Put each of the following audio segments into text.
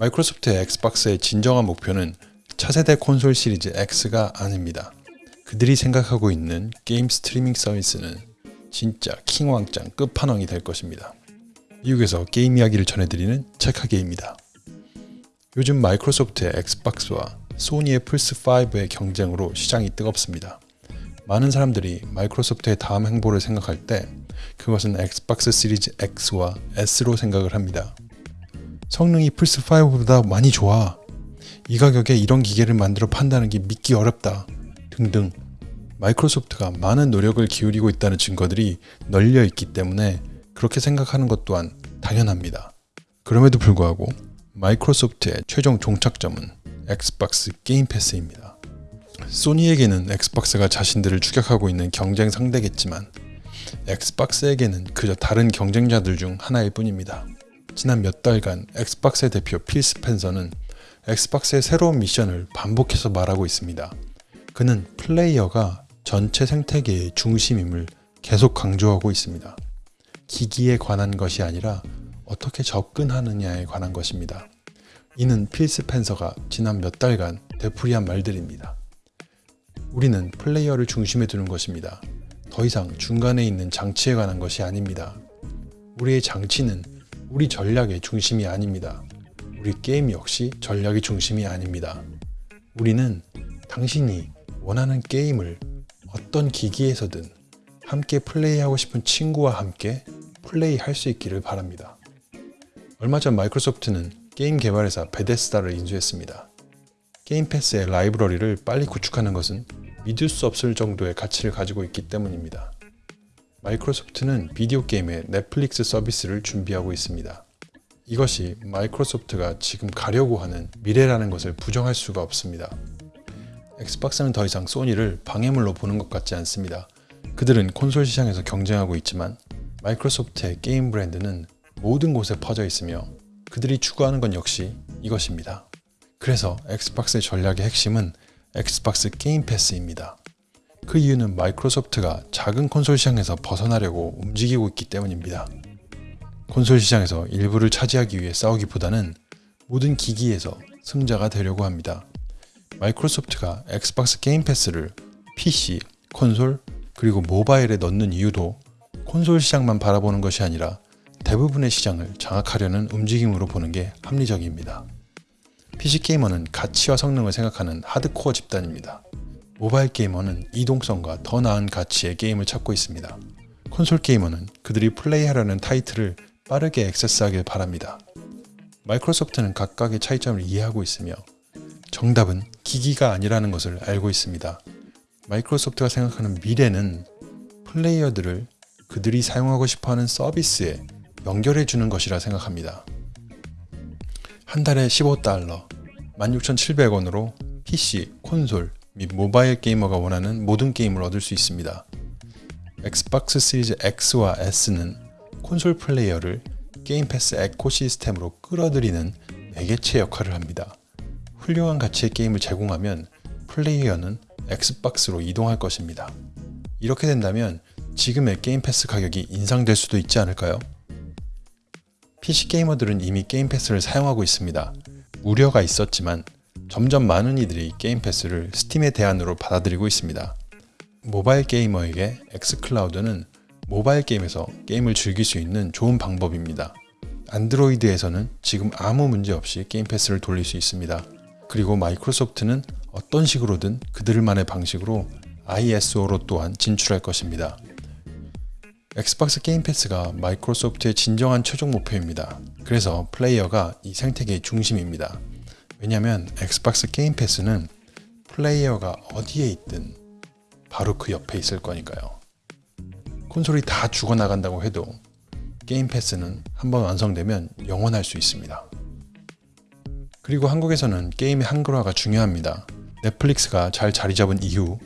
마이크로소프트의 엑스박스의 진정한 목표는 차세대 콘솔 시리즈 X가 아닙니다. 그들이 생각하고 있는 게임 스트리밍 서비스는 진짜 킹왕짱 끝판왕이 될 것입니다. 미국에서 게임 이야기를 전해드리는 체카게입니다. 요즘 마이크로소프트의 엑스박스와 소니의 플스5의 경쟁으로 시장이 뜨겁습니다. 많은 사람들이 마이크로소프트의 다음 행보를 생각할 때 그것은 엑스박스 시리즈 X와 S로 생각을 합니다. 성능이 플스5보다 많이 좋아. 이 가격에 이런 기계를 만들어 판다는 게 믿기 어렵다. 등등. 마이크로소프트가 많은 노력을 기울이고 있다는 증거들이 널려 있기 때문에 그렇게 생각하는 것 또한 당연합니다. 그럼에도 불구하고 마이크로소프트의 최종 종착점은 엑스박스 게임 패스입니다. 소니에게는 엑스박스가 자신들을 추격하고 있는 경쟁 상대겠지만 엑스박스에게는 그저 다른 경쟁자들 중 하나일 뿐입니다. 지난 몇 달간 엑스박스의 대표 필 스펜서는 엑스박스의 새로운 미션을 반복해서 말하고 있습니다. 그는 플레이어가 전체 생태계의 중심임을 계속 강조하고 있습니다. 기기에 관한 것이 아니라 어떻게 접근하느냐에 관한 것입니다. 이는 필 스펜서가 지난 몇 달간 되풀이한 말들입니다. 우리는 플레이어를 중심에 두는 것입니다. 더 이상 중간에 있는 장치에 관한 것이 아닙니다. 우리의 장치는 우리 전략의 중심이 아닙니다. 우리 게임 역시 전략의 중심이 아닙니다. 우리는 당신이 원하는 게임을 어떤 기기에서든 함께 플레이하고 싶은 친구와 함께 플레이할 수 있기를 바랍니다. 얼마 전 마이크로소프트는 게임 개발회사 베데스다를 인수했습니다. 게임 패스의 라이브러리를 빨리 구축하는 것은 믿을 수 없을 정도의 가치를 가지고 있기 때문입니다. 마이크로소프트는 비디오 게임의 넷플릭스 서비스를 준비하고 있습니다. 이것이 마이크로소프트가 지금 가려고 하는 미래라는 것을 부정할 수가 없습니다. 엑스박스는 더 이상 소니를 방해물로 보는 것 같지 않습니다. 그들은 콘솔 시장에서 경쟁하고 있지만 마이크로소프트의 게임 브랜드는 모든 곳에 퍼져 있으며 그들이 추구하는 건 역시 이것입니다. 그래서 엑스박스의 전략의 핵심은 엑스박스 게임 패스입니다. 그 이유는 마이크로소프트가 작은 콘솔 시장에서 벗어나려고 움직이고 있기 때문입니다. 콘솔 시장에서 일부를 차지하기 위해 싸우기보다는 모든 기기에서 승자가 되려고 합니다. 마이크로소프트가 엑스박스 게임 패스를 PC, 콘솔, 그리고 모바일에 넣는 이유도 콘솔 시장만 바라보는 것이 아니라 대부분의 시장을 장악하려는 움직임으로 보는 게 합리적입니다. PC 게이머는 가치와 성능을 생각하는 하드코어 집단입니다. 모바일 게이머는 이동성과 더 나은 가치의 게임을 찾고 있습니다. 콘솔 게이머는 그들이 플레이하려는 타이틀을 빠르게 액세스하길 바랍니다. 마이크로소프트는 각각의 차이점을 이해하고 있으며 정답은 기기가 아니라는 것을 알고 있습니다. 마이크로소프트가 생각하는 미래는 플레이어들을 그들이 사용하고 싶어하는 서비스에 연결해 주는 것이라 생각합니다. 한 달에 15달러, 16,700원으로 PC, 콘솔 및 모바일 게이머가 원하는 모든 게임을 얻을 수 있습니다. 엑스박스 시리즈 X와 S는 콘솔 플레이어를 게임 패스 ecosystem으로 끌어들이는 매개체 역할을 합니다. 훌륭한 가치의 게임을 제공하면 플레이어는 엑스박스로 이동할 것입니다. 이렇게 된다면 지금의 게임 패스 가격이 인상될 수도 있지 않을까요? PC 게이머들은 이미 게임 패스를 사용하고 있습니다. 우려가 있었지만 점점 많은 이들이 게임 패스를 스팀의 대안으로 받아들이고 있습니다. 모바일 게이머에게 엑스클라우드는 모바일 게임에서 게임을 즐길 수 있는 좋은 방법입니다. 안드로이드에서는 지금 아무 문제 없이 게임 패스를 돌릴 수 있습니다. 그리고 마이크로소프트는 어떤 식으로든 그들만의 방식으로 iOS로 또한 진출할 것입니다. 엑스박스 게임 패스가 마이크로소프트의 진정한 최종 목표입니다. 그래서 플레이어가 이 생태계의 중심입니다. 왜냐하면 엑스박스 게임 패스는 플레이어가 어디에 있든 바로 그 옆에 있을 거니까요. 콘솔이 다 죽어나간다고 해도 게임 패스는 한번 완성되면 영원할 수 있습니다. 그리고 한국에서는 게임의 한글화가 중요합니다. 넷플릭스가 잘 자리 잡은 이후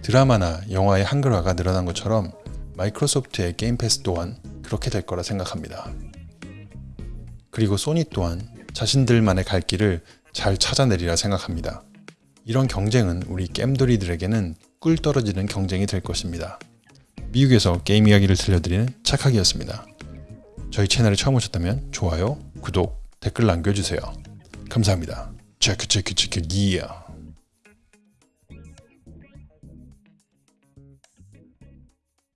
드라마나 영화의 한글화가 늘어난 것처럼 마이크로소프트의 게임 패스 또한 그렇게 될 거라 생각합니다. 그리고 소니 또한 자신들만의 갈 길을 잘 찾아내리라 생각합니다. 이런 경쟁은 우리 겜돌이들에게는 꿀 떨어지는 경쟁이 될 것입니다. 미국에서 게임 이야기를 들려드리는 착하기였습니다. 저희 채널에 처음 오셨다면 좋아요, 구독, 댓글 남겨주세요. 감사합니다. 체크 체크 체크 이야.